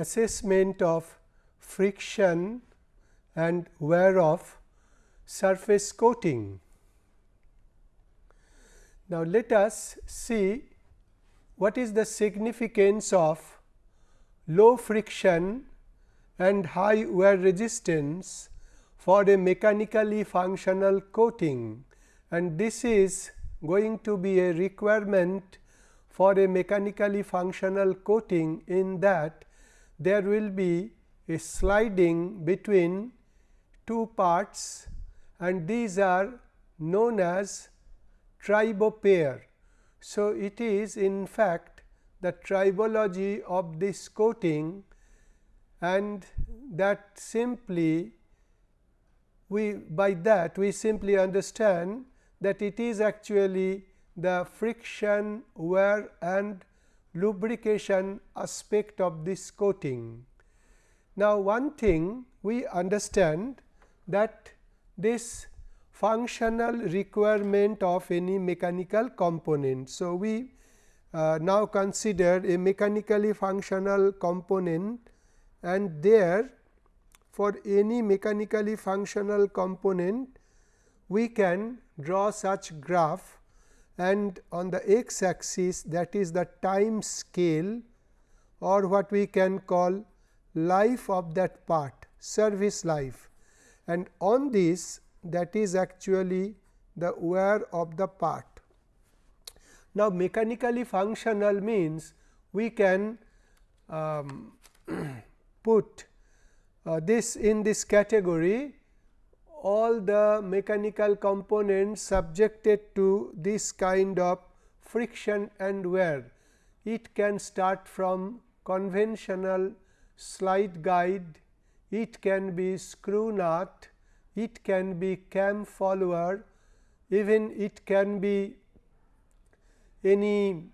assessment of friction and wear of surface coating. Now, let us see what is the significance of low friction and high wear resistance for a mechanically functional coating and this is going to be a requirement for a mechanically functional coating in that there will be a sliding between two parts and these are known as tribopair. So, it is in fact the tribology of this coating and that simply we by that we simply understand that it is actually the friction, wear and lubrication aspect of this coating. Now, one thing we understand that this functional requirement of any mechanical component. So, we uh, now consider a mechanically functional component and there for any mechanically functional component we can draw such graph and on the x axis that is the time scale or what we can call life of that part service life and on this that is actually the wear of the part. Now, mechanically functional means we can um, put uh, this in this category all the mechanical components subjected to this kind of friction and wear. It can start from conventional slide guide, it can be screw nut, it can be cam follower, even it can be any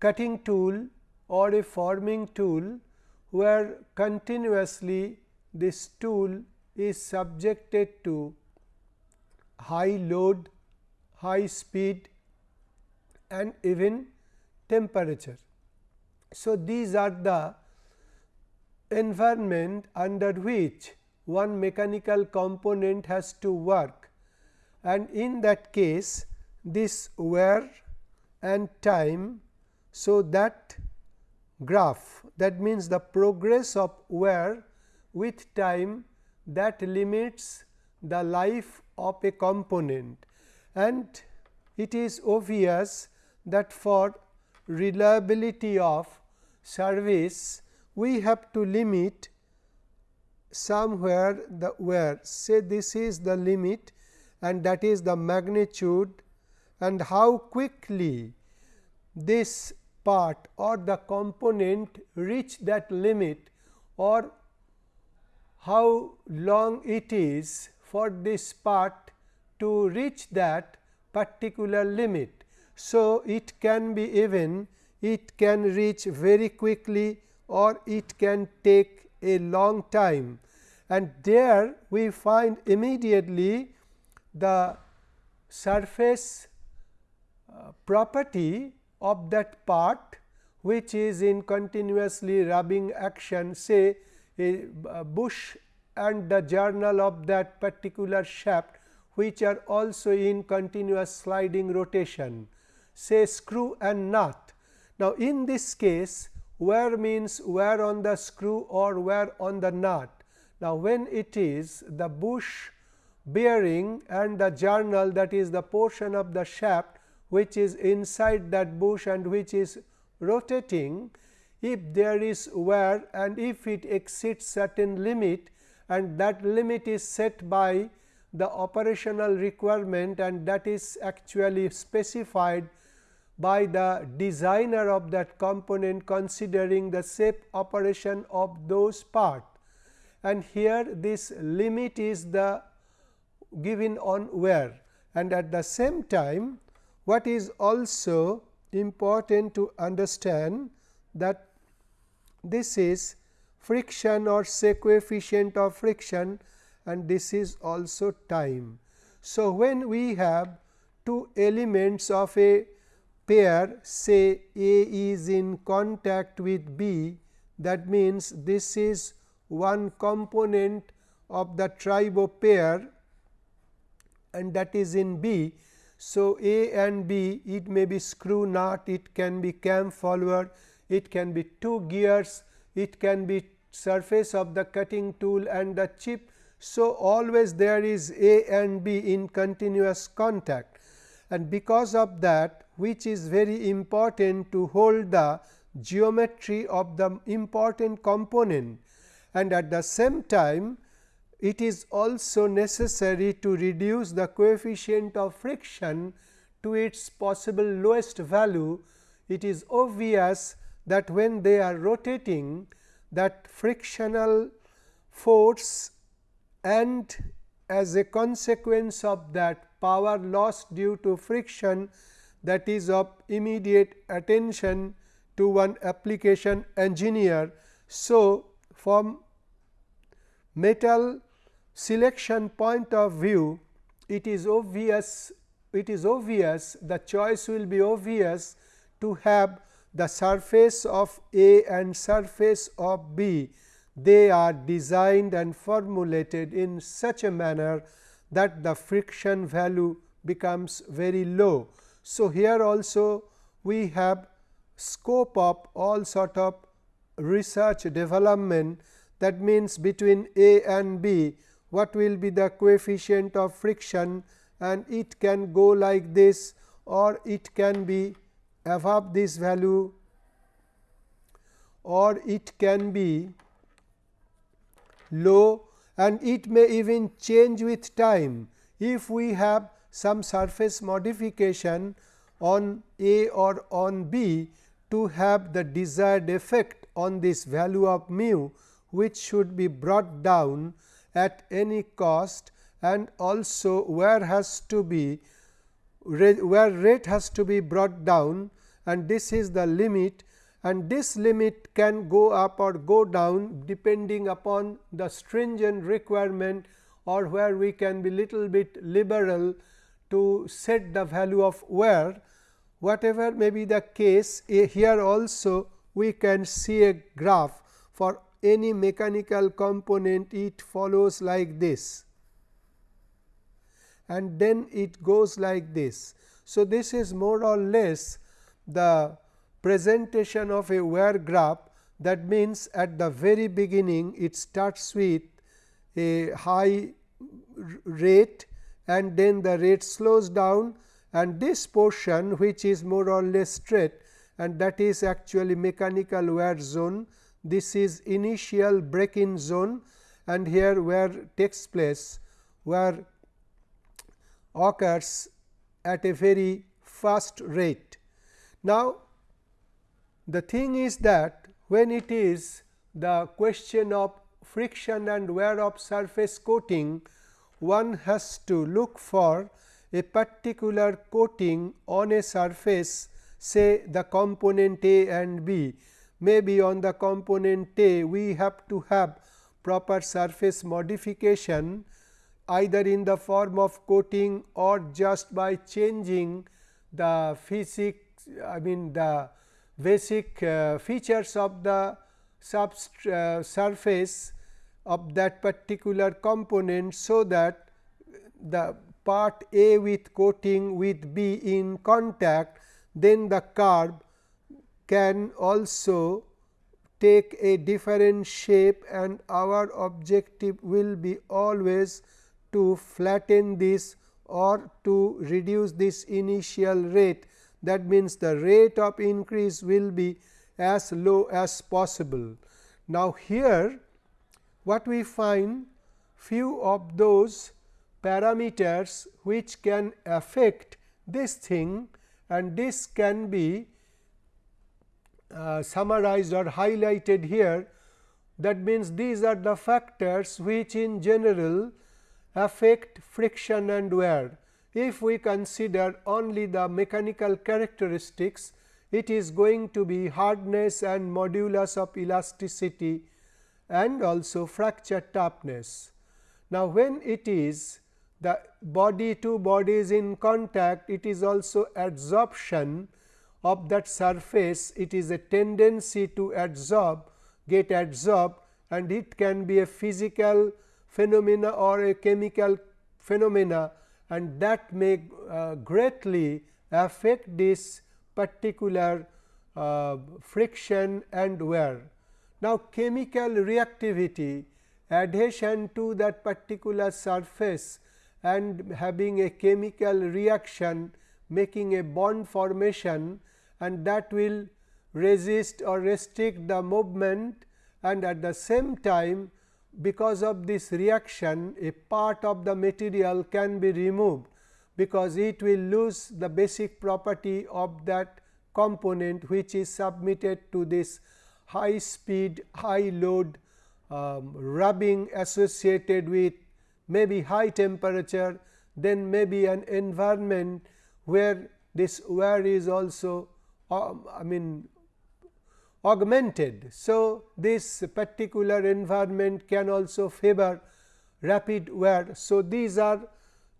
cutting tool or a forming tool, where continuously this tool is subjected to high load, high speed and even temperature. So, these are the environment under which one mechanical component has to work and in that case this wear and time. So, that graph that means the progress of wear with time that limits the life of a component. And it is obvious that for reliability of service we have to limit somewhere the wear say this is the limit and that is the magnitude and how quickly this part or the component reach that limit or how long it is for this part to reach that particular limit. So, it can be even it can reach very quickly or it can take a long time and there we find immediately the surface uh, property of that part which is in continuously rubbing action say a bush and the journal of that particular shaft which are also in continuous sliding rotation say screw and nut. Now, in this case wear means wear on the screw or wear on the nut. Now, when it is the bush bearing and the journal that is the portion of the shaft which is inside that bush and which is rotating if there is wear and if it exceeds certain limit and that limit is set by the operational requirement and that is actually specified by the designer of that component considering the safe operation of those part. And here this limit is the given on wear and at the same time what is also important to understand that this is friction or say coefficient of friction and this is also time. So, when we have two elements of a pair say A is in contact with B, that means this is one component of the tribo pair and that is in B. So, A and B it may be screw nut, it can be cam follower, it can be two gears, it can be surface of the cutting tool and the chip. So, always there is A and B in continuous contact and because of that which is very important to hold the geometry of the important component and at the same time it is also necessary to reduce the coefficient of friction to its possible lowest value. It is obvious that when they are rotating that frictional force and as a consequence of that power loss due to friction that is of immediate attention to one application engineer. So, from metal selection point of view it is obvious it is obvious the choice will be obvious to have the surface of A and surface of B. They are designed and formulated in such a manner that the friction value becomes very low. So, here also we have scope of all sort of research development. That means between A and B what will be the coefficient of friction? And it can go like this or it can be above this value or it can be low and it may even change with time. If we have some surface modification on A or on B to have the desired effect on this value of mu which should be brought down at any cost and also wear has to be wear rate has to be brought down and this is the limit and this limit can go up or go down depending upon the stringent requirement or where we can be little bit liberal to set the value of wear. Whatever may be the case eh, here also we can see a graph for any mechanical component it follows like this and then it goes like this. So, this is more or less the presentation of a wear graph that means at the very beginning it starts with a high rate and then the rate slows down and this portion which is more or less straight and that is actually mechanical wear zone. This is initial break in zone and here wear takes place where occurs at a very fast rate. Now, the thing is that when it is the question of friction and wear of surface coating, one has to look for a particular coating on a surface say the component A and B. Maybe on the component A we have to have proper surface modification either in the form of coating or just by changing the physics I mean the basic uh, features of the uh, surface of that particular component. So, that the part A with coating with B in contact then the curve can also take a different shape and our objective will be always to flatten this or to reduce this initial rate that means the rate of increase will be as low as possible. Now, here what we find few of those parameters which can affect this thing and this can be uh, summarized or highlighted here. That means, these are the factors which in general affect friction and wear. If we consider only the mechanical characteristics, it is going to be hardness and modulus of elasticity and also fracture toughness. Now, when it is the body two bodies in contact, it is also adsorption of that surface, it is a tendency to adsorb get adsorbed and it can be a physical phenomena or a chemical phenomena and that may uh, greatly affect this particular uh, friction and wear. Now, chemical reactivity adhesion to that particular surface and having a chemical reaction making a bond formation and that will resist or restrict the movement and at the same time because of this reaction a part of the material can be removed because it will lose the basic property of that component which is submitted to this high speed high load um, rubbing associated with maybe high temperature then maybe an environment where this wear is also um, I mean augmented. So, this particular environment can also favor rapid wear. So, these are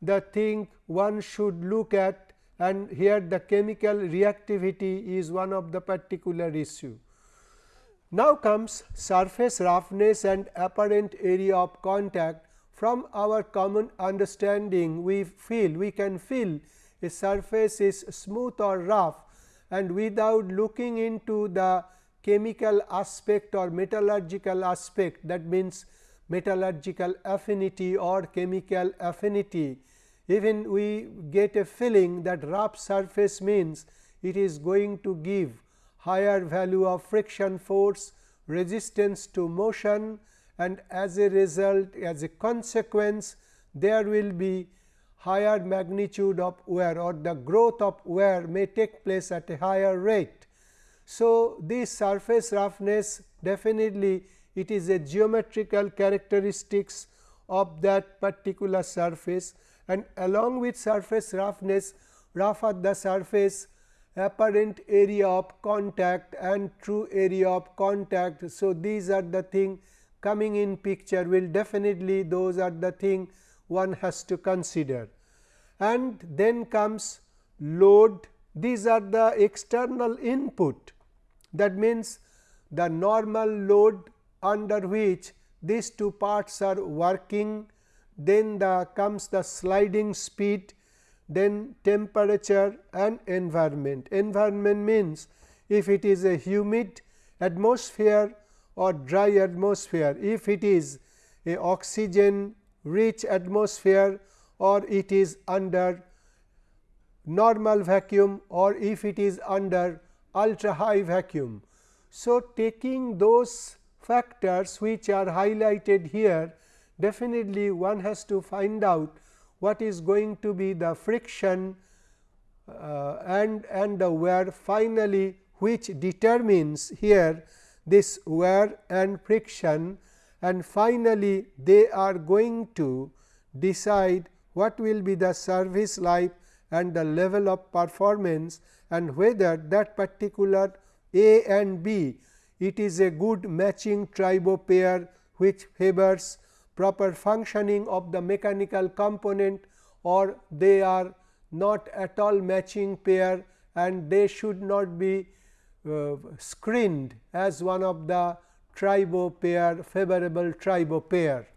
the thing one should look at and here the chemical reactivity is one of the particular issue. Now comes surface roughness and apparent area of contact from our common understanding we feel we can feel a surface is smooth or rough and without looking into the chemical aspect or metallurgical aspect that means metallurgical affinity or chemical affinity. Even we get a feeling that rough surface means it is going to give higher value of friction force, resistance to motion and as a result as a consequence there will be higher magnitude of wear or the growth of wear may take place at a higher rate. So, this surface roughness definitely it is a geometrical characteristics of that particular surface and along with surface roughness rougher the surface apparent area of contact and true area of contact. So, these are the thing coming in picture will definitely those are the thing one has to consider. And then comes load these are the external input that means the normal load under which these two parts are working then the comes the sliding speed then temperature and environment. Environment means if it is a humid atmosphere or dry atmosphere, if it is a oxygen rich atmosphere or it is under normal vacuum or if it is under ultra high vacuum. So, taking those factors which are highlighted here definitely one has to find out what is going to be the friction uh, and and the wear finally which determines here this wear and friction and finally they are going to decide what will be the service life and the level of performance and whether that particular A and B it is a good matching tribo pair which favors proper functioning of the mechanical component or they are not at all matching pair and they should not be uh, screened as one of the tribo pair favorable tribo pair.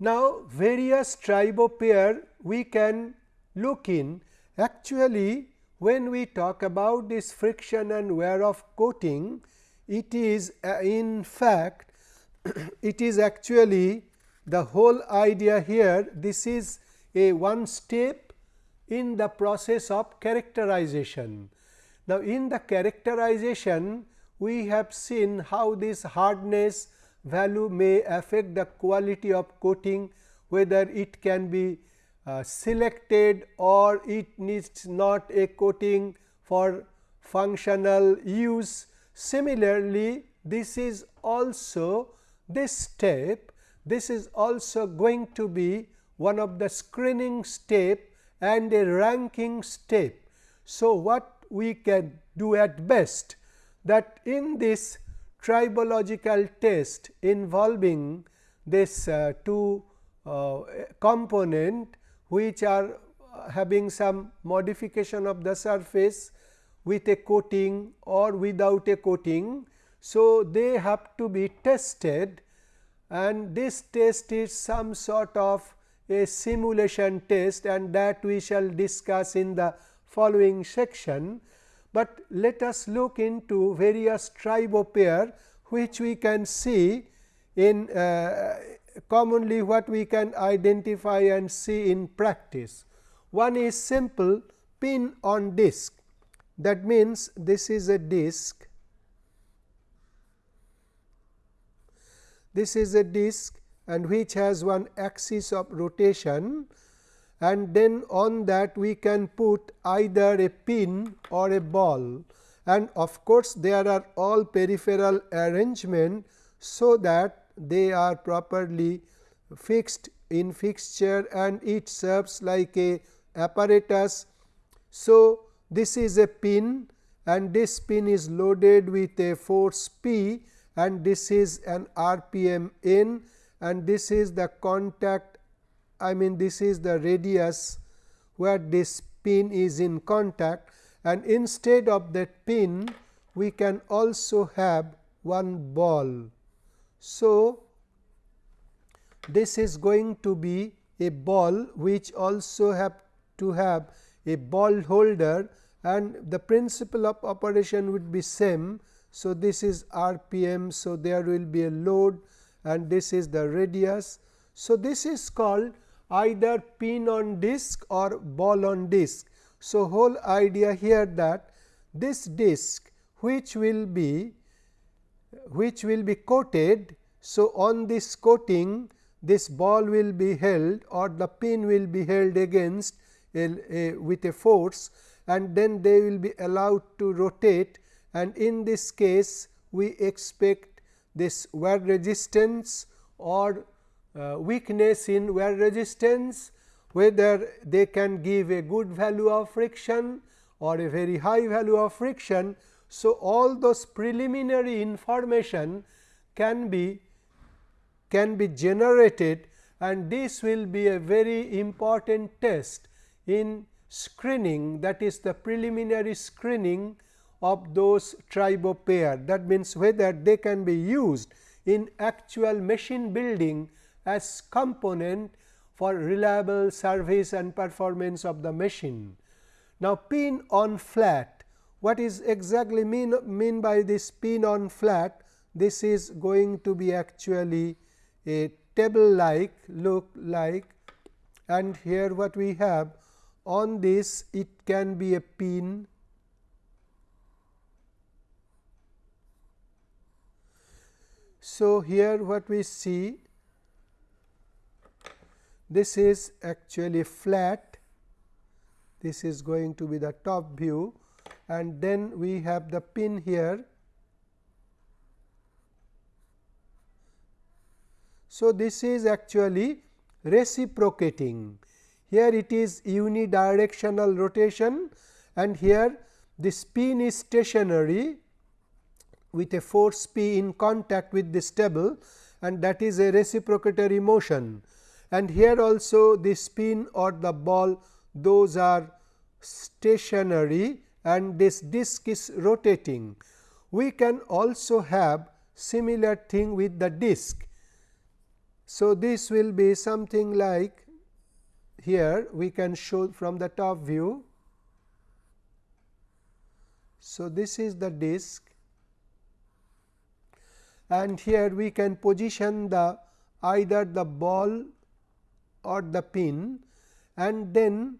Now, various tribo pair we can look in actually when we talk about this friction and wear of coating it is uh, in fact it is actually the whole idea here this is a one step in the process of characterization. Now, in the characterization we have seen how this hardness value may affect the quality of coating whether it can be uh, selected or it needs not a coating for functional use Similarly, this is also this step this is also going to be one of the screening step and a ranking step. So, what we can do at best that in this tribological test involving this uh, two uh, component which are having some modification of the surface with a coating or without a coating. So, they have to be tested and this test is some sort of a simulation test and that we shall discuss in the following section. But let us look into various tribopair which we can see in uh, commonly what we can identify and see in practice. One is simple pin on disc that means this is a disc this is a disc and which has one axis of rotation and then on that we can put either a pin or a ball. And of course, there are all peripheral arrangement so that they are properly fixed in fixture and it serves like a apparatus. So, this is a pin and this pin is loaded with a force P and this is an RPM n and this is the contact I mean this is the radius where this pin is in contact and instead of that pin we can also have one ball. So, this is going to be a ball which also have to have a ball holder and the principle of operation would be same. So, this is RPM. So, there will be a load and this is the radius. So, this is called either pin on disc or ball on disc. So, whole idea here that this disc which will be which will be coated. So, on this coating this ball will be held or the pin will be held against a, a, with a force and then they will be allowed to rotate and in this case we expect this wear resistance or uh, weakness in wear resistance whether they can give a good value of friction or a very high value of friction. So, all those preliminary information can be can be generated and this will be a very important test in screening that is the preliminary screening of those tribopair that means whether they can be used in actual machine building as component for reliable service and performance of the machine. Now, pin on flat what is exactly mean, mean by this pin on flat? This is going to be actually a table like look like and here what we have on this it can be a pin. So, here what we see this is actually flat. This is going to be the top view and then we have the pin here. So, this is actually reciprocating here it is unidirectional rotation and here the pin is stationary with a force P in contact with this table and that is a reciprocatory motion and here also the spin or the ball those are stationary and this disc is rotating. We can also have similar thing with the disc. So, this will be something like here we can show from the top view. So, this is the disc and here we can position the either the ball or the pin and then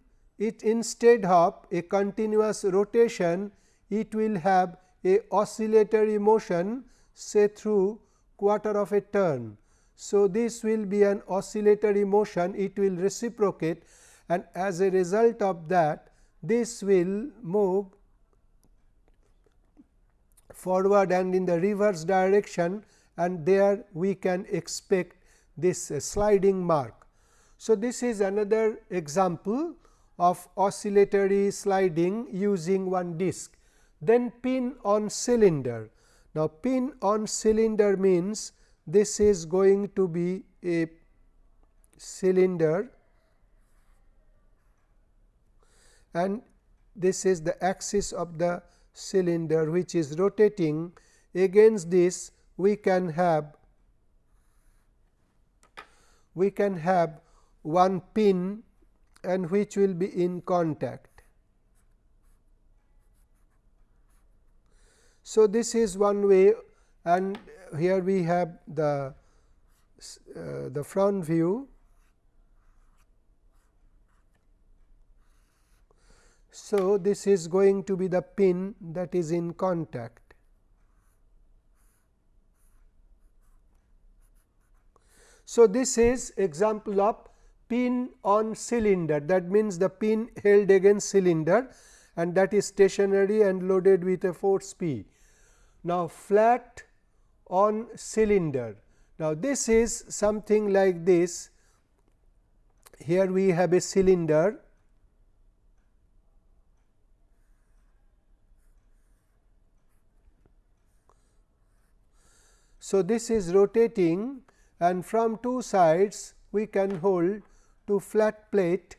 it instead of a continuous rotation it will have a oscillatory motion say through quarter of a turn. So, this will be an oscillatory motion it will reciprocate and as a result of that this will move forward and in the reverse direction and there we can expect this uh, sliding mark. So, this is another example of oscillatory sliding using one disc. Then pin on cylinder. Now, pin on cylinder means this is going to be a cylinder and this is the axis of the cylinder which is rotating against this we can have we can have one pin and which will be in contact. So, this is one way and here we have the uh, the front view. So, this is going to be the pin that is in contact. So, this is example of pin on cylinder that means the pin held against cylinder and that is stationary and loaded with a force P. Now, flat on cylinder. Now, this is something like this here we have a cylinder So, this is rotating and from two sides we can hold two flat plate.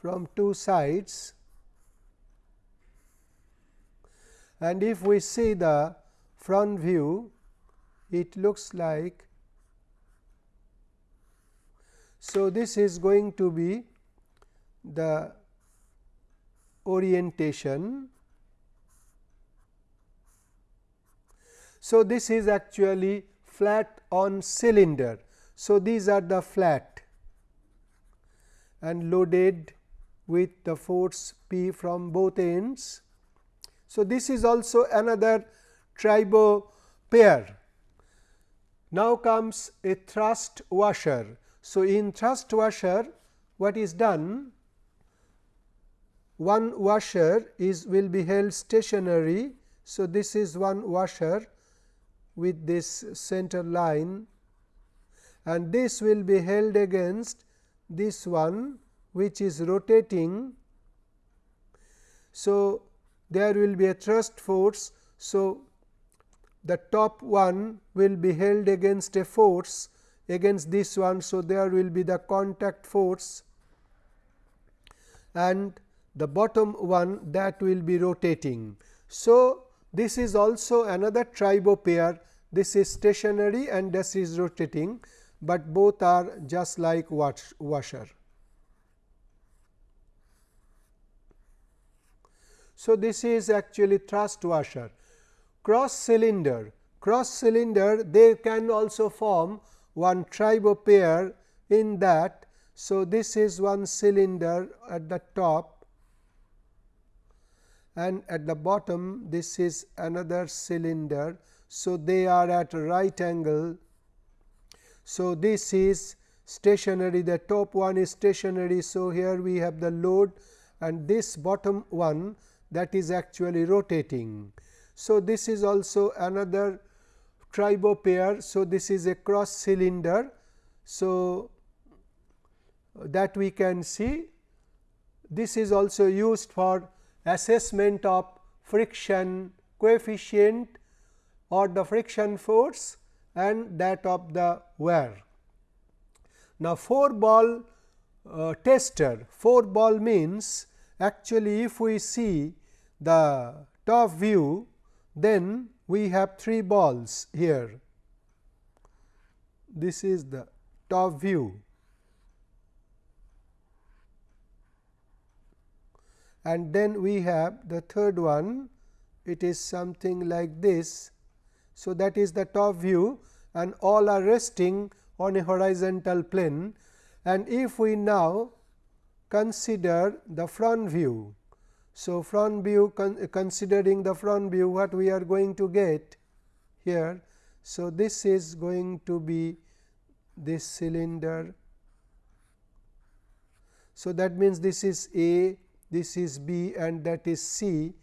From two sides. And if we see the front view it looks like. So this is going to be the orientation So, this is actually flat on cylinder. So, these are the flat and loaded with the force P from both ends. So, this is also another tribo pair. Now comes a thrust washer. So, in thrust washer what is done? One washer is will be held stationary. So, this is one washer with this center line and this will be held against this one which is rotating. So, there will be a thrust force. So, the top one will be held against a force against this one. So, there will be the contact force and the bottom one that will be rotating. So, this is also another tribo pair. This is stationary and this is rotating, but both are just like washer. So, this is actually thrust washer. Cross cylinder, cross cylinder they can also form one tribo pair in that. So, this is one cylinder at the top and at the bottom this is another cylinder. So, they are at right angle. So, this is stationary the top one is stationary. So, here we have the load and this bottom one that is actually rotating. So, this is also another tribo pair. So, this is a cross cylinder. So, that we can see this is also used for assessment of friction coefficient or the friction force and that of the wear. Now, 4 ball uh, tester, 4 ball means actually if we see the top view then we have 3 balls here. This is the top view and then we have the third one it is something like this. So, that is the top view and all are resting on a horizontal plane and if we now consider the front view. So, front view con considering the front view what we are going to get here. So, this is going to be this cylinder. So, that means this is A this is B and that is C.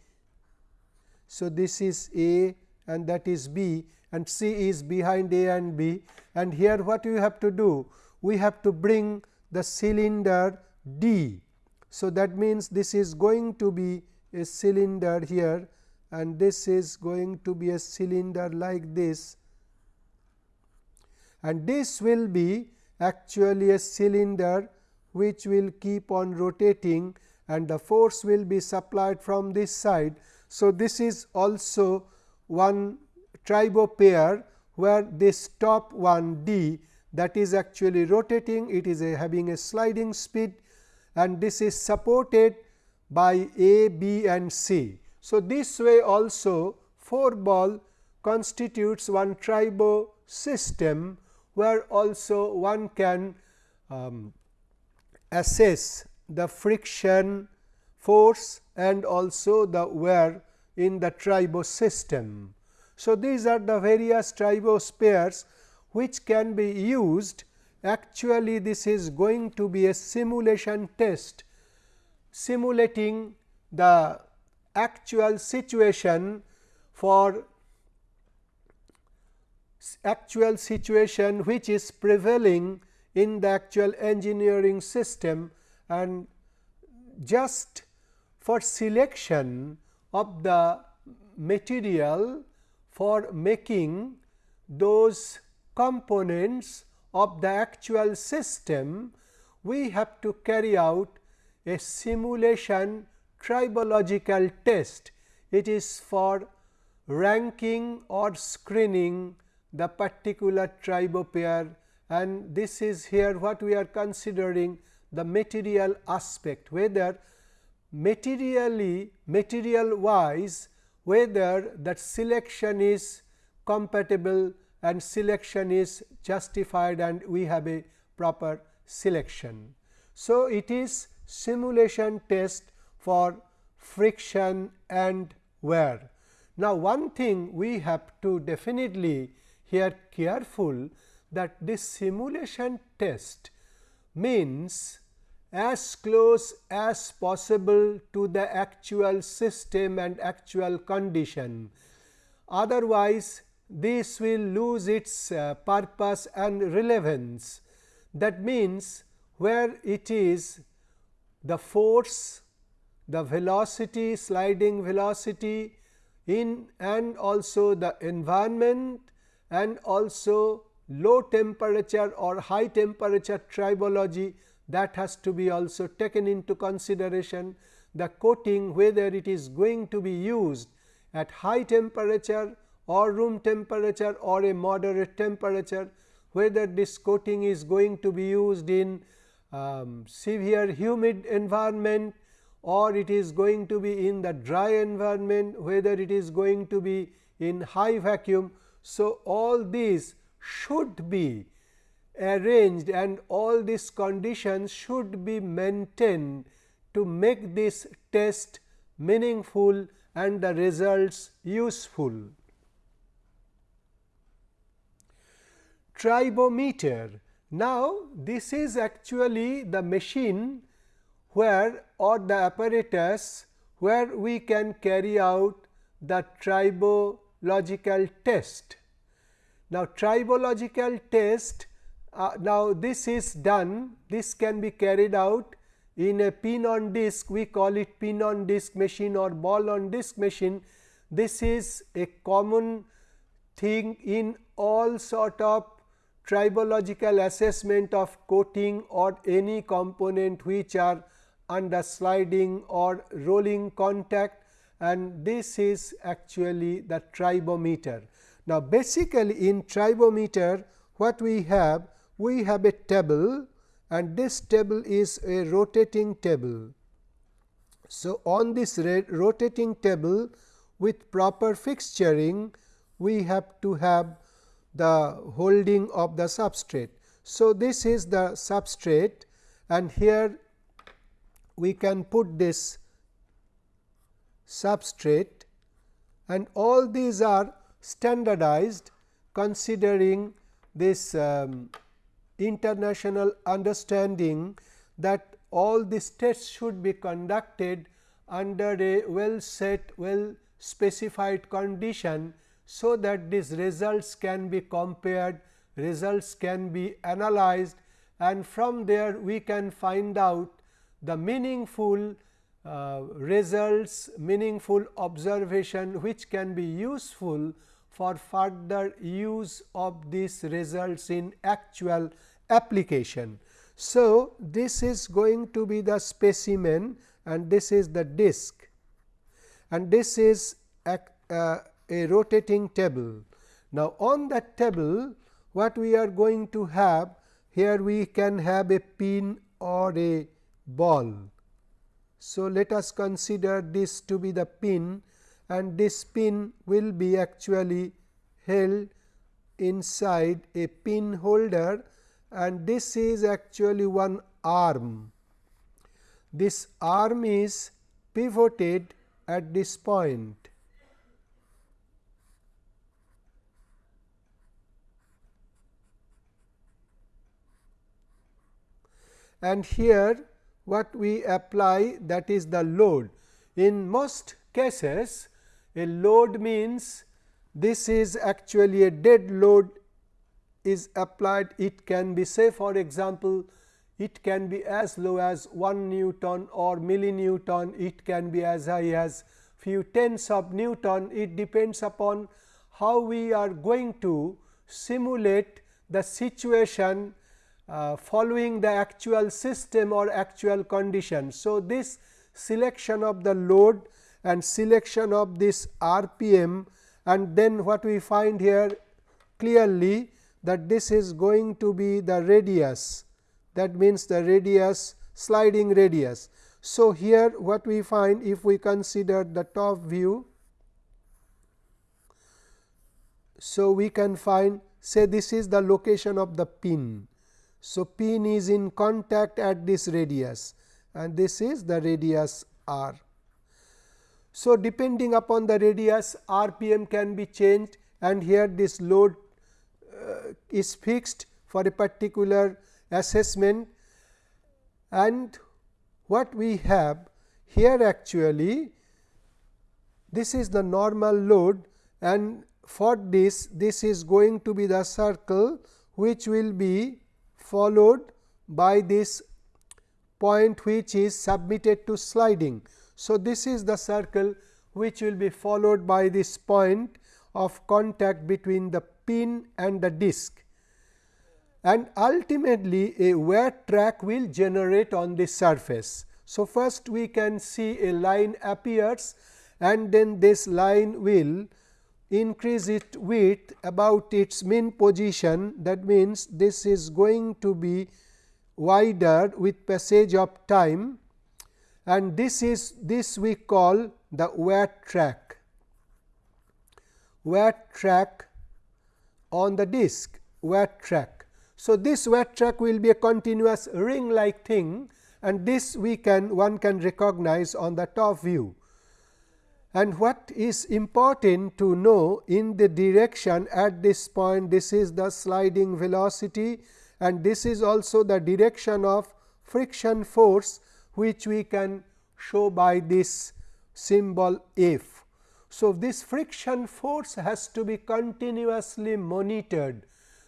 So, this is A and that is B and C is behind A and B and here what you have to do? We have to bring the cylinder D. So, that means this is going to be a cylinder here and this is going to be a cylinder like this and this will be actually a cylinder which will keep on rotating and the force will be supplied from this side. So, this is also one tribo pair where this top one D that is actually rotating it is a having a sliding speed and this is supported by A, B and C. So, this way also 4 ball constitutes one tribo system where also one can um, assess the friction force and also the wear in the tribo system. So, these are the various tribo pairs which can be used actually this is going to be a simulation test simulating the actual situation for actual situation which is prevailing in the actual engineering system and just for selection of the material for making those components of the actual system, we have to carry out a simulation tribological test. It is for ranking or screening the particular tribopair and this is here what we are considering the material aspect whether materially material wise whether that selection is compatible and selection is justified and we have a proper selection. So, it is simulation test for friction and wear. Now, one thing we have to definitely here careful that this simulation test means as close as possible to the actual system and actual condition. Otherwise, this will lose its uh, purpose and relevance. That means, where it is the force, the velocity, sliding velocity in and also the environment and also low temperature or high temperature tribology that has to be also taken into consideration the coating whether it is going to be used at high temperature or room temperature or a moderate temperature whether this coating is going to be used in um, severe humid environment or it is going to be in the dry environment whether it is going to be in high vacuum. So, all these should be arranged and all these conditions should be maintained to make this test meaningful and the results useful. Tribometer. Now, this is actually the machine where or the apparatus where we can carry out the tribological test. Now, tribological test uh, now this is done this can be carried out in a pin on disk we call it pin on disk machine or ball on disk machine. This is a common thing in all sort of tribological assessment of coating or any component which are under sliding or rolling contact and this is actually the tribometer. Now, basically in tribometer what we have we have a table and this table is a rotating table. So, on this rotating table with proper fixturing we have to have the holding of the substrate. So, this is the substrate and here we can put this substrate and all these are standardized considering this um, international understanding that all these tests should be conducted under a well set well specified condition. So, that these results can be compared results can be analyzed and from there we can find out the meaningful uh, results meaningful observation which can be useful for further use of these results in actual application. So, this is going to be the specimen and this is the disc and this is a, uh, a rotating table. Now, on that table what we are going to have here we can have a pin or a ball. So, let us consider this to be the pin and this pin will be actually held inside a pin holder and this is actually one arm. This arm is pivoted at this point. And here what we apply that is the load. In most cases a load means this is actually a dead load is applied it can be say for example, it can be as low as 1 Newton or millinewton it can be as high as few tens of Newton it depends upon how we are going to simulate the situation uh, following the actual system or actual condition. So, this selection of the load and selection of this RPM and then what we find here clearly that this is going to be the radius that means the radius sliding radius. So, here what we find if we consider the top view. So, we can find say this is the location of the pin. So, pin is in contact at this radius and this is the radius r. So, depending upon the radius RPM can be changed and here this load Uh, is fixed for a particular assessment and what we have here actually this is the normal load and for this this is going to be the circle which will be followed by this point which is submitted to sliding. So, this is the circle which will be followed by this point of contact between the and the disc. And ultimately a wear track will generate on the surface. So, first we can see a line appears and then this line will increase its width about its mean position. That means, this is going to be wider with passage of time. And this is this we call the wear track. Wear track on the disc wear track. So, this wear track will be a continuous ring like thing and this we can one can recognize on the top view. And what is important to know in the direction at this point this is the sliding velocity and this is also the direction of friction force which we can show by this symbol F. So, this friction force has to be continuously monitored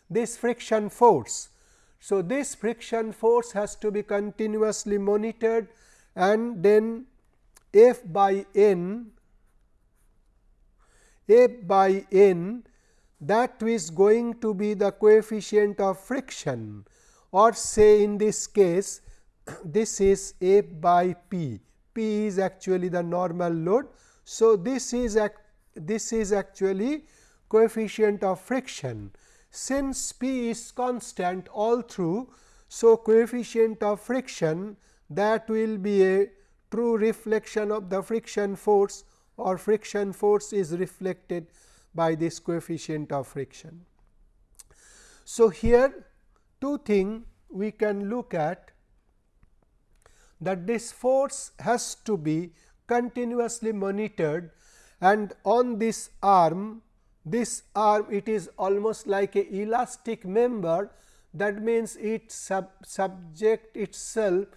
this friction force. So, this friction force has to be continuously monitored and then F by n F by n that is going to be the coefficient of friction or say in this case this is F by P, P is actually the normal load. So, this is this is actually coefficient of friction since P is constant all through. So, coefficient of friction that will be a true reflection of the friction force or friction force is reflected by this coefficient of friction. So, here two things we can look at that this force has to be continuously monitored and on this arm this arm it is almost like a elastic member. That means it sub subject itself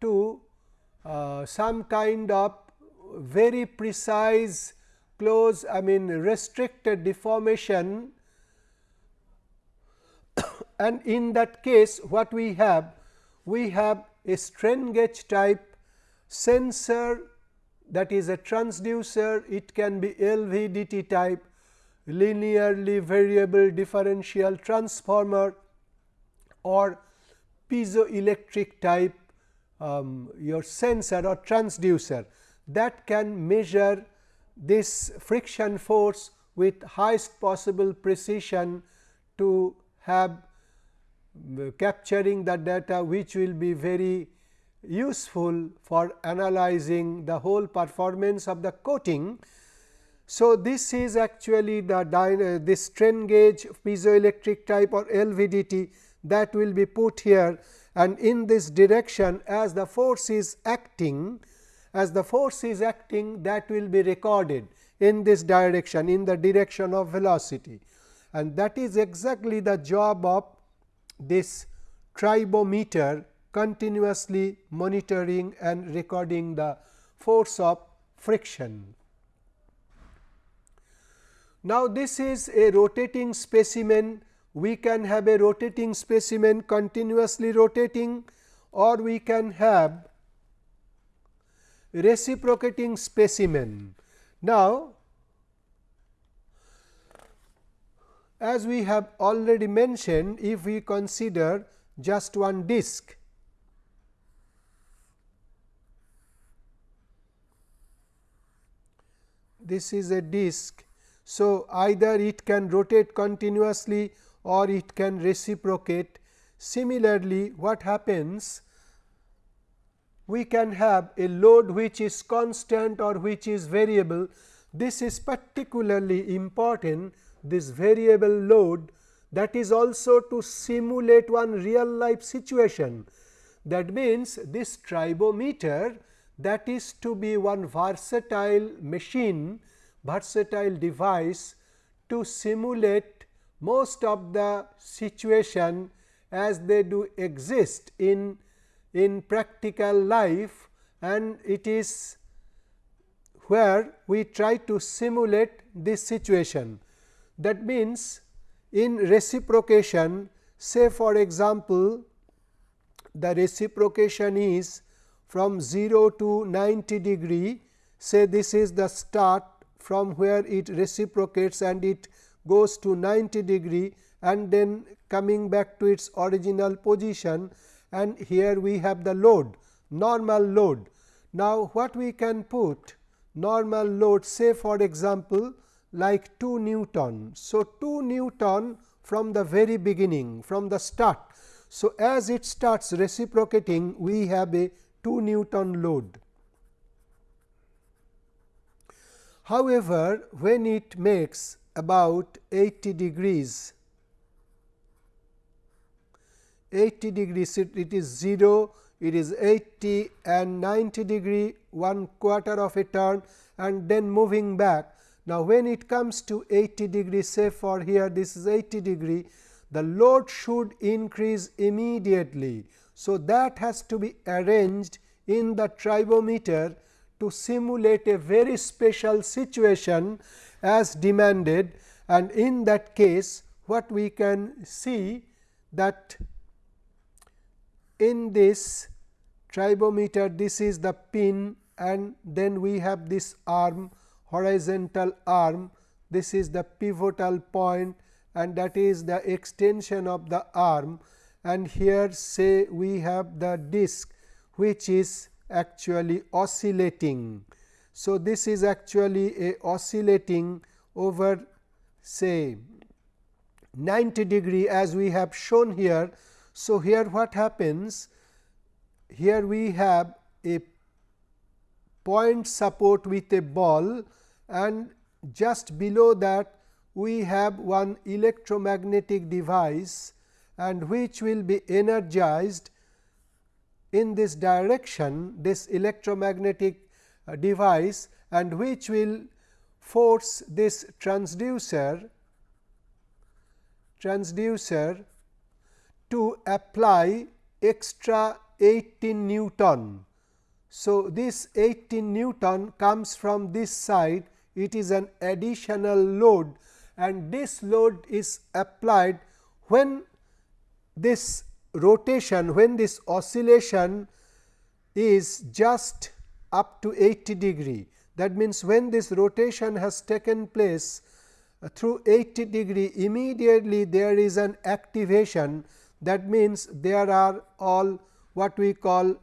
to uh, some kind of very precise close I mean restricted deformation. And in that case what we have? We have a strain gauge type sensor that is a transducer. It can be LVDT type linearly variable differential transformer or piezoelectric type um, your sensor or transducer that can measure this friction force with highest possible precision to have uh, capturing the data which will be very useful for analyzing the whole performance of the coating. So, this is actually the this strain gauge piezoelectric type or LVDT that will be put here and in this direction as the force is acting as the force is acting that will be recorded in this direction in the direction of velocity and that is exactly the job of this tribometer continuously monitoring and recording the force of friction. Now, this is a rotating specimen we can have a rotating specimen continuously rotating or we can have reciprocating specimen. Now, as we have already mentioned if we consider just one disk this is a disk. So, either it can rotate continuously or it can reciprocate. Similarly, what happens we can have a load which is constant or which is variable. This is particularly important this variable load that is also to simulate one real life situation. That means, this tribometer that is to be one versatile machine versatile device to simulate most of the situation as they do exist in in practical life and it is where we try to simulate this situation. That means, in reciprocation say for example, the reciprocation is from 0 to 90 degree say this is the start from where it reciprocates and it goes to 90 degree and then coming back to its original position and here we have the load normal load. Now, what we can put normal load say for example, like 2 Newton. So, 2 Newton from the very beginning from the start. So, as it starts reciprocating we have a 2 Newton load. However, when it makes about 80 degrees 80 degrees it is 0 it is 80 and 90 degree one quarter of a turn and then moving back. Now, when it comes to 80 degree say for here this is 80 degree the load should increase immediately. So, that has to be arranged in the tribometer to simulate a very special situation as demanded. And in that case what we can see that in this tribometer this is the pin and then we have this arm horizontal arm. This is the pivotal point and that is the extension of the arm and here say we have the disc which is actually oscillating. So, this is actually a oscillating over say 90 degree as we have shown here. So, here what happens? Here we have a point support with a ball and just below that we have one electromagnetic device and which will be energized in this direction this electromagnetic uh, device and which will force this transducer transducer to apply extra 18 Newton. So, this 18 Newton comes from this side it is an additional load and this load is applied when this rotation when this oscillation is just up to 80 degree. That means, when this rotation has taken place uh, through 80 degree immediately there is an activation that means, there are all what we call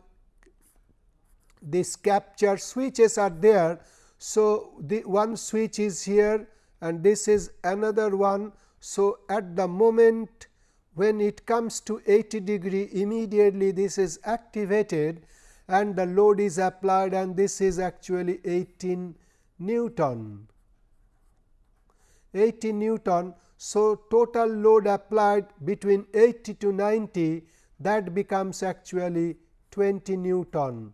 this capture switches are there. So, the one switch is here and this is another one. So, at the moment when it comes to 80 degree immediately this is activated and the load is applied and this is actually 18 Newton. 80 Newton. So, total load applied between 80 to 90 that becomes actually 20 Newton.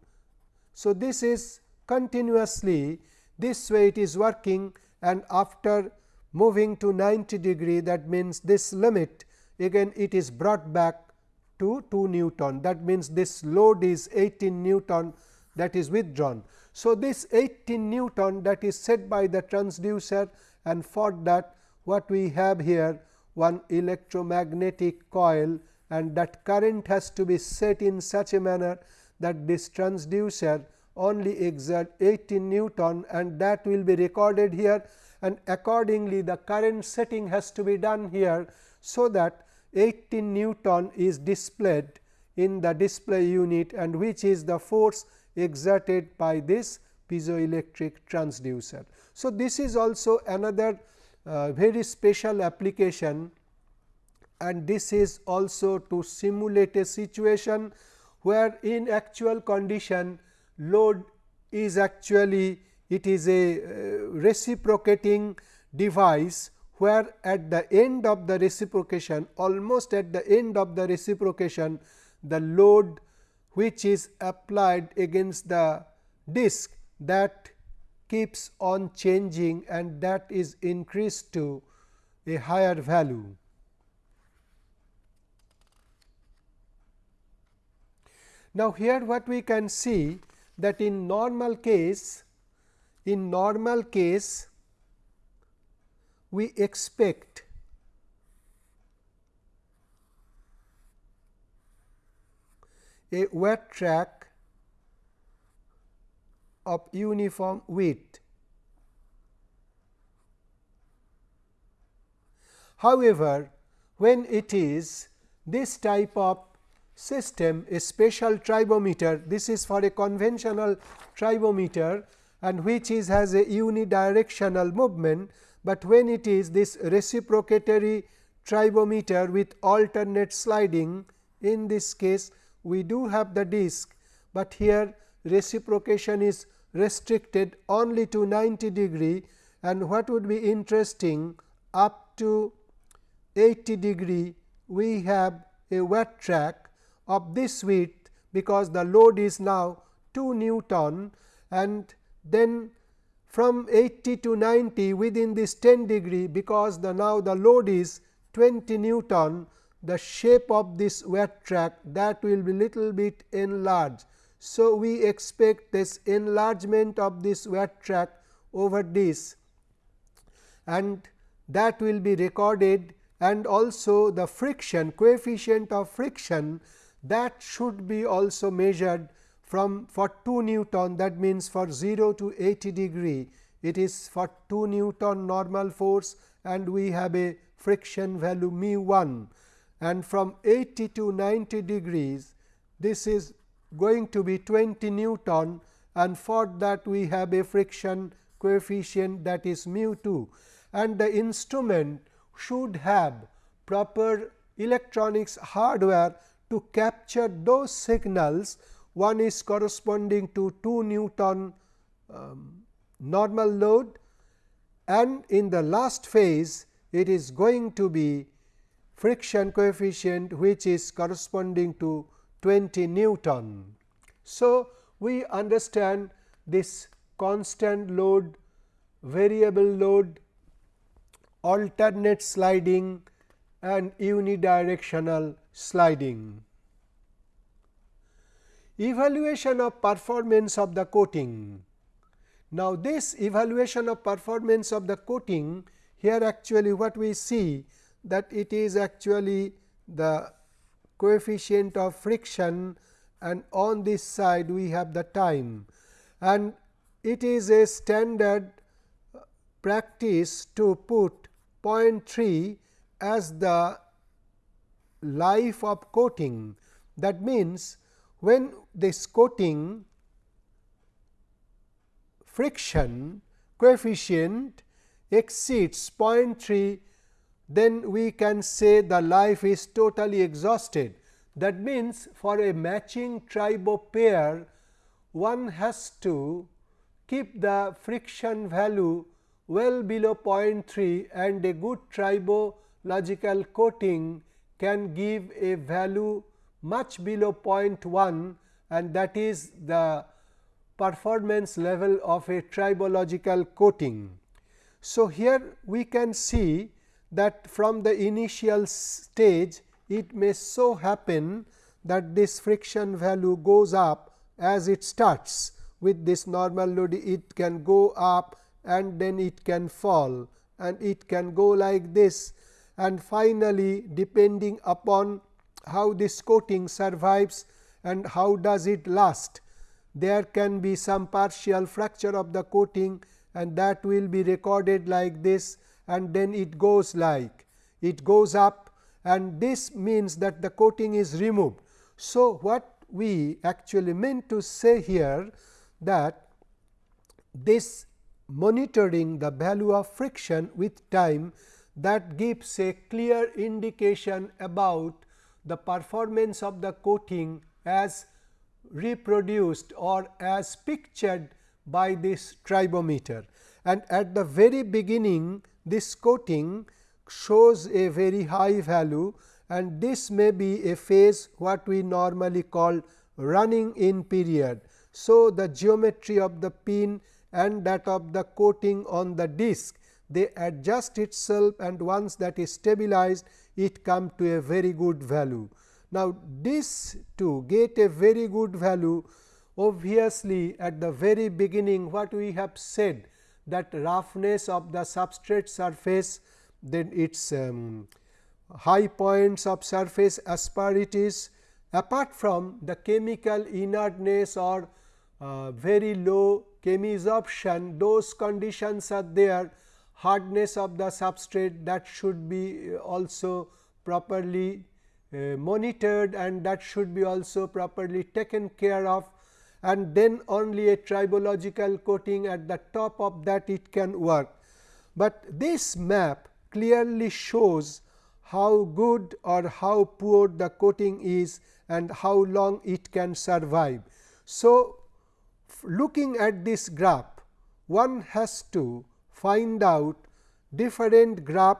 So, this is continuously this way it is working and after moving to 90 degree that means this limit again it is brought back to 2 Newton that means this load is 18 Newton that is withdrawn. So, this 18 Newton that is set by the transducer and for that what we have here one electromagnetic coil and that current has to be set in such a manner that this transducer only exert 18 Newton and that will be recorded here and accordingly the current setting has to be done here. So, that 18 Newton is displayed in the display unit and which is the force exerted by this piezoelectric transducer. So, this is also another uh, very special application and this is also to simulate a situation where in actual condition load is actually it is a uh, reciprocating device where at the end of the reciprocation almost at the end of the reciprocation the load which is applied against the disk that keeps on changing and that is increased to a higher value. Now, here what we can see that in normal case in normal case we expect a wear track of uniform width. However, when it is this type of system a special tribometer, this is for a conventional tribometer and which is has a unidirectional movement, but when it is this reciprocatory tribometer with alternate sliding in this case we do have the disc, but here reciprocation is restricted only to 90 degree. And what would be interesting up to 80 degree we have a wear track of this width because the load is now 2 Newton. And then from 80 to 90 within this 10 degree because the now the load is 20 Newton the shape of this wear track that will be little bit enlarged. So, we expect this enlargement of this wear track over this and that will be recorded and also the friction coefficient of friction that should be also measured from for 2 Newton that means for 0 to 80 degree it is for 2 Newton normal force and we have a friction value mu 1 and from 80 to 90 degrees this is going to be 20 Newton and for that we have a friction coefficient that is mu 2 and the instrument should have proper electronics hardware to capture those signals one is corresponding to 2 Newton um, normal load and in the last phase it is going to be friction coefficient which is corresponding to 20 Newton. So, we understand this constant load, variable load, alternate sliding and unidirectional sliding. Evaluation of performance of the coating. Now, this evaluation of performance of the coating here actually what we see that it is actually the coefficient of friction and on this side we have the time and it is a standard practice to put 0.3 as the life of coating. That means, when this coating friction coefficient exceeds 0.3, then we can say the life is totally exhausted. That means, for a matching tribo pair, one has to keep the friction value well below 0.3 and a good tribological coating can give a value much below 0.1 and that is the performance level of a tribological coating. So, here we can see that from the initial stage it may so happen that this friction value goes up as it starts with this normal load it can go up and then it can fall and it can go like this and finally, depending upon how this coating survives and how does it last, there can be some partial fracture of the coating and that will be recorded like this and then it goes like it goes up and this means that the coating is removed. So, what we actually meant to say here that this monitoring the value of friction with time that gives a clear indication about the performance of the coating as reproduced or as pictured by this tribometer. And at the very beginning this coating shows a very high value and this may be a phase what we normally call running in period. So, the geometry of the pin and that of the coating on the disc they adjust itself and once that is stabilized it come to a very good value. Now, this to get a very good value obviously at the very beginning what we have said that roughness of the substrate surface then its um, high points of surface asperities apart from the chemical inertness or uh, very low chemisorption those conditions are there hardness of the substrate that should be also properly uh, monitored and that should be also properly taken care of and then only a tribological coating at the top of that it can work. But this map clearly shows how good or how poor the coating is and how long it can survive. So, looking at this graph one has to find out different graph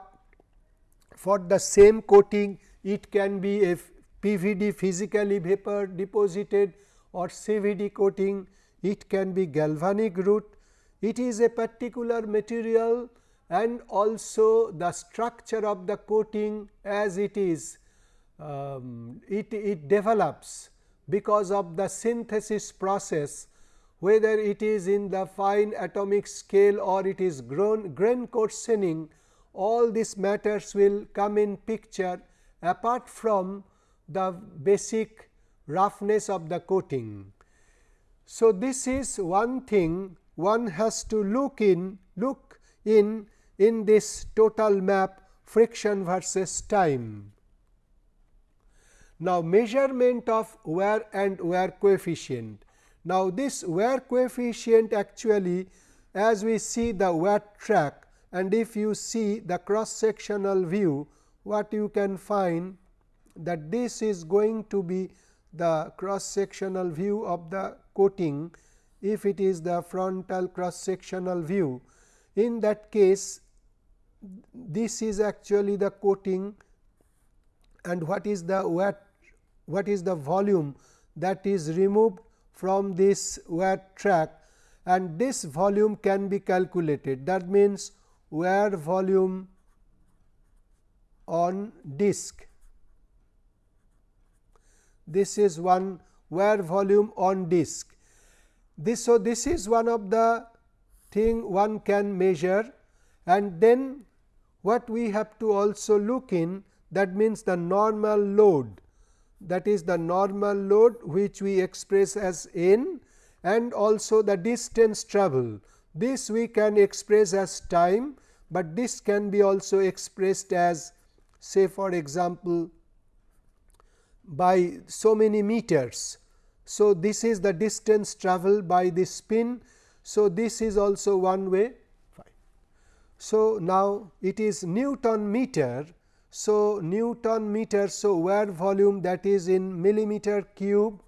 for the same coating. It can be a PVD physically vapor deposited or CVD coating. It can be galvanic route. It is a particular material and also the structure of the coating as it is um, it, it develops because of the synthesis process whether it is in the fine atomic scale or it is grown, grain coarsening all these matters will come in picture apart from the basic roughness of the coating. So, this is one thing one has to look in look in in this total map friction versus time. Now, measurement of wear and wear coefficient now, this wear coefficient actually as we see the wear track and if you see the cross sectional view what you can find that this is going to be the cross sectional view of the coating if it is the frontal cross sectional view. In that case this is actually the coating and what is the wear what is the volume that is removed from this wear track and this volume can be calculated. That means, wear volume on disk. This is one wear volume on disk. This, so, this is one of the thing one can measure and then what we have to also look in that means the normal load that is the normal load which we express as n and also the distance travel. This we can express as time, but this can be also expressed as say for example, by so many meters. So, this is the distance travelled by the spin. So, this is also one way. Fine. So, now it is Newton meter. So, Newton meter. So, wear volume that is in millimeter cube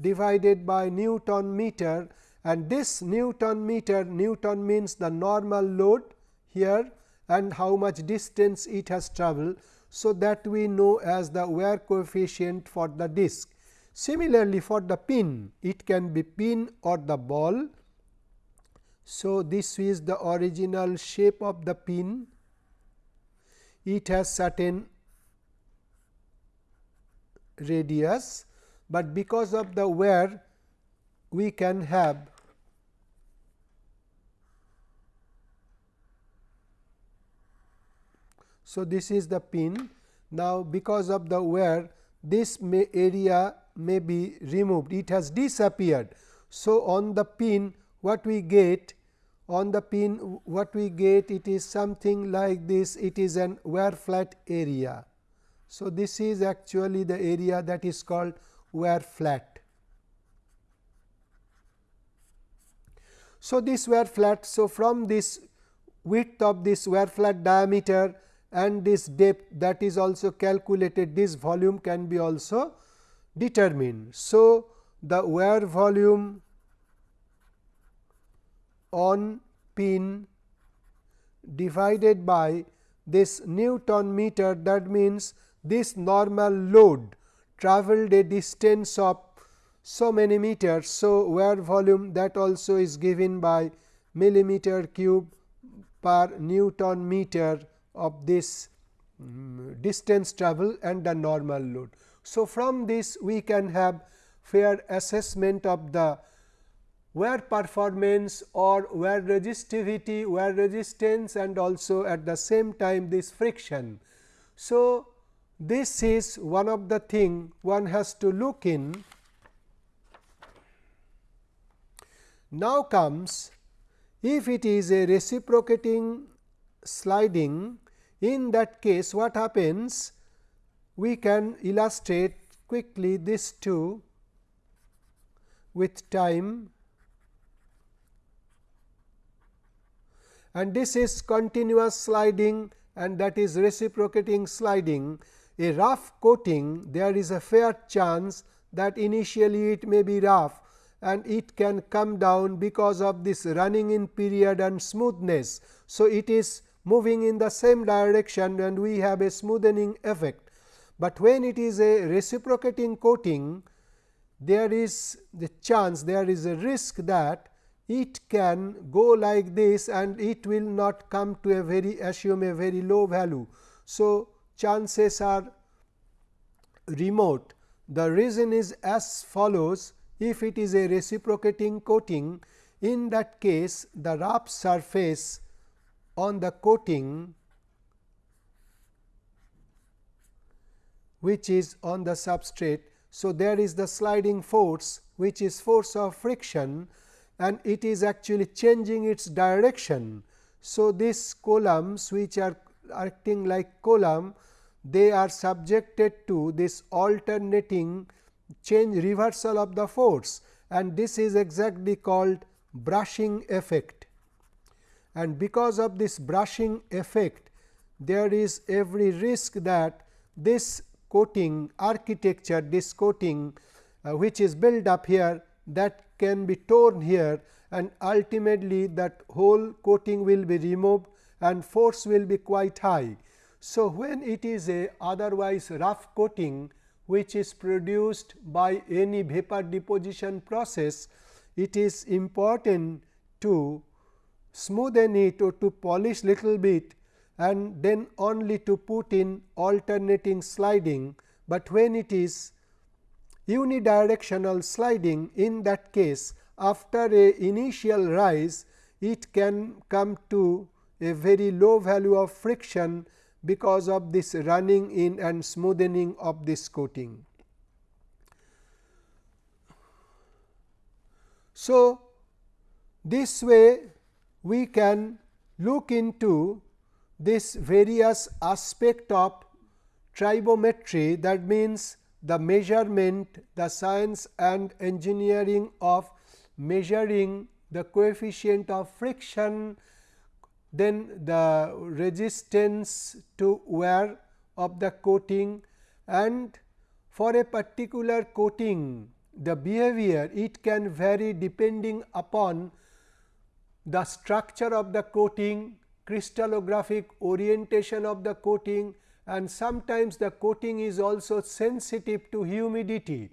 divided by Newton meter and this Newton meter Newton means the normal load here and how much distance it has travelled. So, that we know as the wear coefficient for the disc. Similarly, for the pin it can be pin or the ball. So, this is the original shape of the pin. It has certain radius, but because of the wear we can have So, this is the pin. Now, because of the wear this may area may be removed, it has disappeared. So, on the pin what we get on the pin what we get it is something like this it is an wear flat area. So, this is actually the area that is called wear flat. So, this wear flat. So, from this width of this wear flat diameter and this depth that is also calculated this volume can be also determined. So, the wear volume on pin divided by this Newton meter that means this normal load travelled a distance of so many meters. So, wear volume that also is given by millimeter cube per Newton meter of this um, distance travel and the normal load. So, from this we can have fair assessment of the wear performance or wear resistivity, wear resistance and also at the same time this friction. So, this is one of the thing one has to look in. Now comes if it is a reciprocating sliding in that case what happens we can illustrate quickly this two with time and this is continuous sliding and that is reciprocating sliding. A rough coating there is a fair chance that initially it may be rough and it can come down because of this running in period and smoothness. So, it is moving in the same direction and we have a smoothening effect but when it is a reciprocating coating there is the chance there is a risk that it can go like this and it will not come to a very assume a very low value. So, chances are remote the reason is as follows if it is a reciprocating coating in that case the rough surface on the coating which is on the substrate. So, there is the sliding force which is force of friction and it is actually changing its direction. So, these columns which are acting like column they are subjected to this alternating change reversal of the force and this is exactly called brushing effect. And because of this brushing effect there is every risk that this coating architecture this coating uh, which is built up here that can be torn here and ultimately that whole coating will be removed and force will be quite high. So, when it is a otherwise rough coating which is produced by any vapor deposition process, it is important to smoothen it or to polish little bit and then only to put in alternating sliding, but when it is unidirectional sliding in that case after a initial rise it can come to a very low value of friction because of this running in and smoothening of this coating. So, this way we can look into this various aspect of tribometry that means the measurement, the science and engineering of measuring the coefficient of friction, then the resistance to wear of the coating and for a particular coating the behavior it can vary depending upon the structure of the coating, crystallographic orientation of the coating and sometimes the coating is also sensitive to humidity.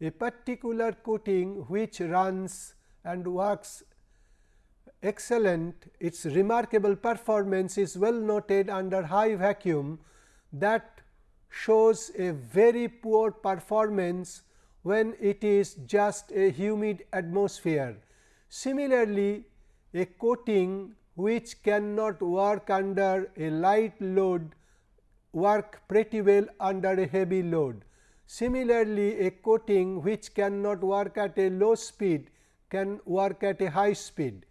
A particular coating which runs and works excellent, its remarkable performance is well noted under high vacuum that shows a very poor performance when it is just a humid atmosphere. Similarly, a coating which cannot work under a light load work pretty well under a heavy load. Similarly, a coating which cannot work at a low speed can work at a high speed,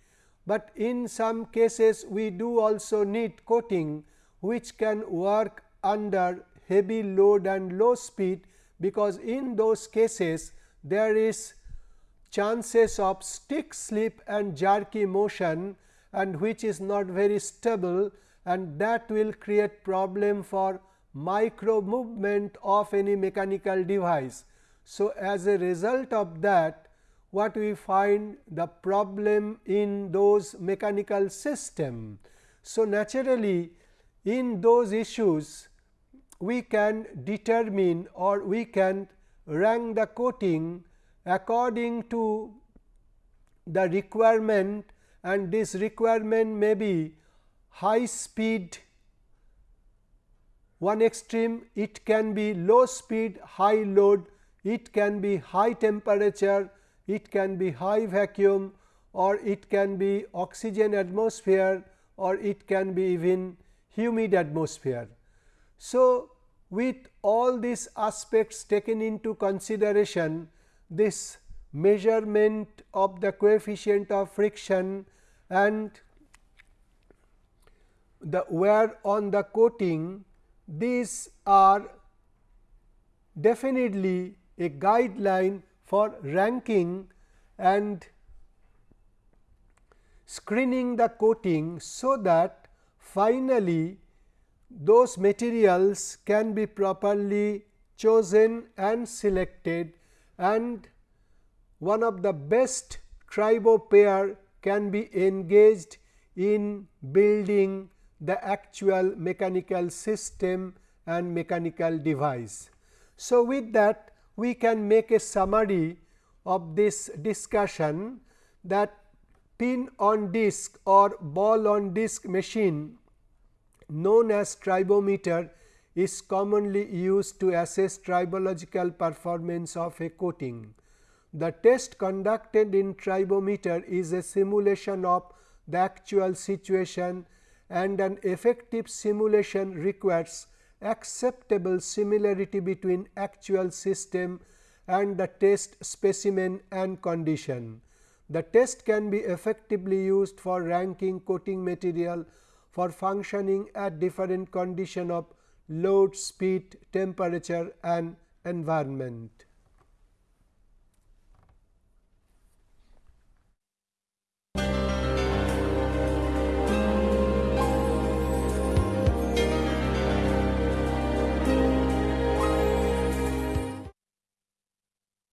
but in some cases we do also need coating which can work under heavy load and low speed, because in those cases there is chances of stick slip and jerky motion and which is not very stable and that will create problem for micro movement of any mechanical device. So, as a result of that what we find the problem in those mechanical system. So, naturally in those issues we can determine or we can rank the coating according to the requirement and this requirement may be high speed one extreme it can be low speed high load it can be high temperature it can be high vacuum or it can be oxygen atmosphere or it can be even humid atmosphere. So, with all these aspects taken into consideration this measurement of the coefficient of friction and the wear on the coating these are definitely a guideline for ranking and screening the coating, so that finally, those materials can be properly chosen and selected and one of the best tribo pair can be engaged in building the actual mechanical system and mechanical device. So, with that we can make a summary of this discussion that pin on disc or ball on disc machine known as tribometer is commonly used to assess tribological performance of a coating. The test conducted in tribometer is a simulation of the actual situation and an effective simulation requires acceptable similarity between actual system and the test specimen and condition. The test can be effectively used for ranking coating material for functioning at different condition of load, speed, temperature and environment.